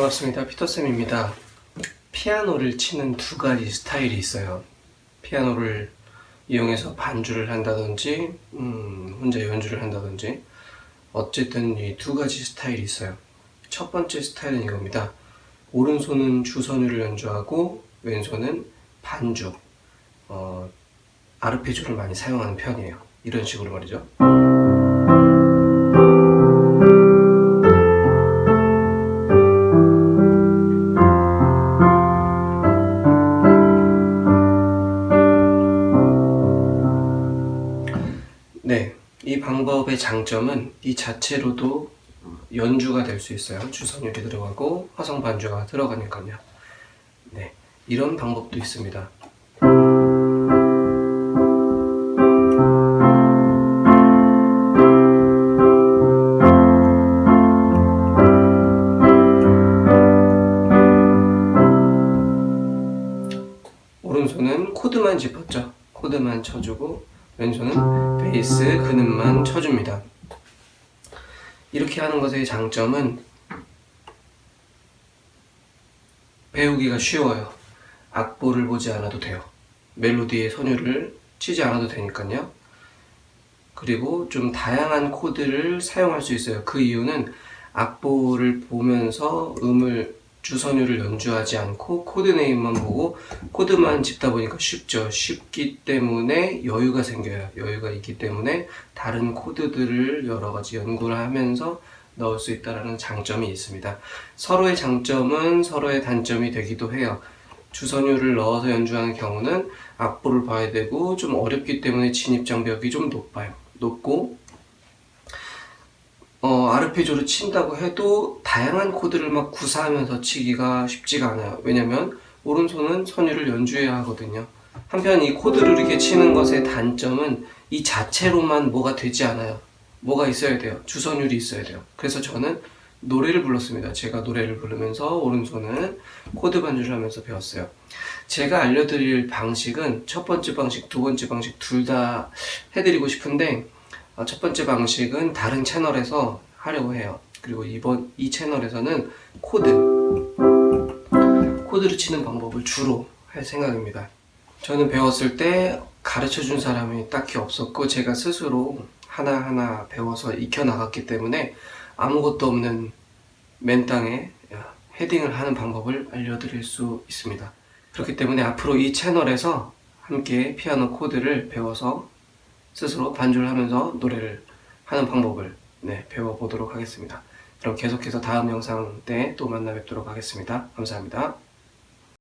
반갑습니다. 피터쌤입니다. 피아노를 치는 두 가지 스타일이 있어요. 피아노를 이용해서 반주를 한다든지, 음, 혼자 연주를 한다든지, 어쨌든 이 두 가지 스타일이 있어요. 첫 번째 스타일은 이겁니다. 오른손은 주선율을 연주하고, 왼손은 반주, 어, 아르페지오를 많이 사용하는 편이에요. 이런 식으로 말이죠. 이 방법의 장점은 이 자체로도 연주가 될 수 있어요. 주선율이 들어가고 화성 반주가 들어가니까요. 네, 이런 방법도 있습니다. 오른손은 코드만 짚었죠. 코드만 쳐주고 왼손은 베이스 근음만 쳐줍니다. 이렇게 하는 것의 장점은 배우기가 쉬워요. 악보를 보지 않아도 돼요. 멜로디의 선율을 치지 않아도 되니까요. 그리고 좀 다양한 코드를 사용할 수 있어요. 그 이유는 악보를 보면서 음을 주선율을 연주하지 않고 코드 name만 보고 코드만 짚다 보니까 쉽죠. 쉽기 때문에 여유가 생겨요. 여유가 있기 때문에 다른 코드들을 여러 가지 연구를 하면서 넣을 수 있다는 장점이 있습니다. 서로의 장점은 서로의 단점이 되기도 해요. 주선율을 넣어서 연주하는 경우는 악보를 봐야 되고 좀 어렵기 때문에 진입장벽이 좀 높아요. 높고 어, 아르페지오를 친다고 해도 다양한 코드를 막 구사하면서 치기가 쉽지가 않아요. 왜냐면 오른손은 선율을 연주해야 하거든요. 한편 이 코드를 이렇게 치는 것의 단점은 이 자체로만 뭐가 되지 않아요. 뭐가 있어야 돼요. 주선율이 있어야 돼요. 그래서 저는 노래를 불렀습니다. 제가 노래를 부르면서 오른손은 코드 반주를 하면서 배웠어요. 제가 알려드릴 방식은 첫 번째 방식, 두 번째 방식 둘 다 해드리고 싶은데 어, 첫 번째 방식은 다른 채널에서 하려고 해요. 그리고 이번 이 채널에서는 코드 코드를 치는 방법을 주로 할 생각입니다. 저는 배웠을 때 가르쳐 준 사람이 딱히 없었고 제가 스스로 하나하나 배워서 익혀 나갔기 때문에 아무것도 없는 맨 땅에 헤딩을 하는 방법을 알려드릴 수 있습니다. 그렇기 때문에 앞으로 이 채널에서 함께 피아노 코드를 배워서 스스로 반주를 하면서 노래를 하는 방법을 네, 배워보도록 하겠습니다. 그럼 계속해서 다음 영상 때 또 만나 뵙도록 하겠습니다. 감사합니다.